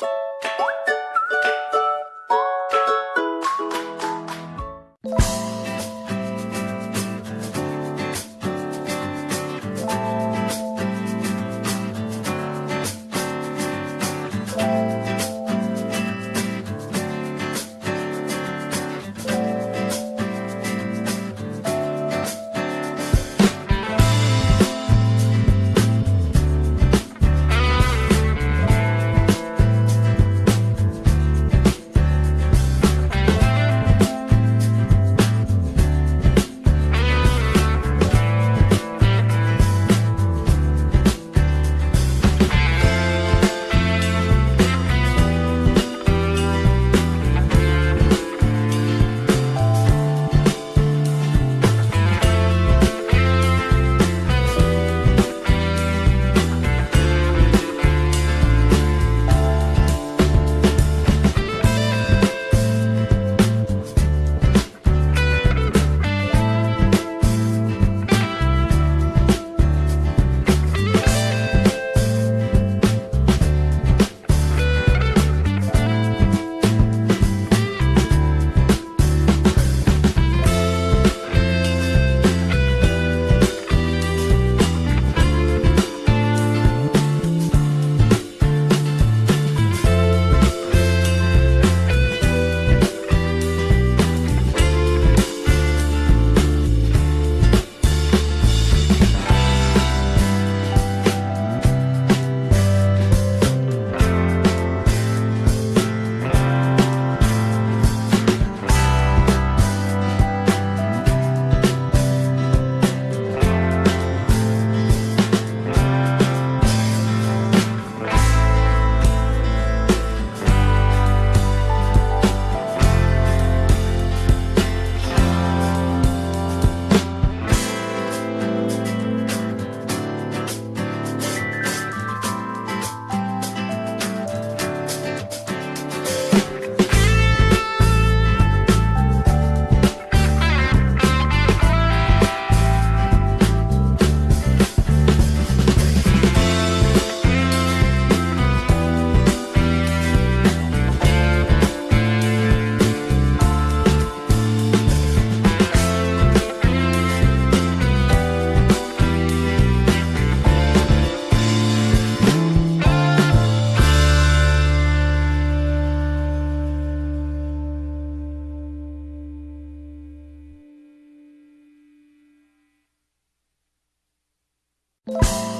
you you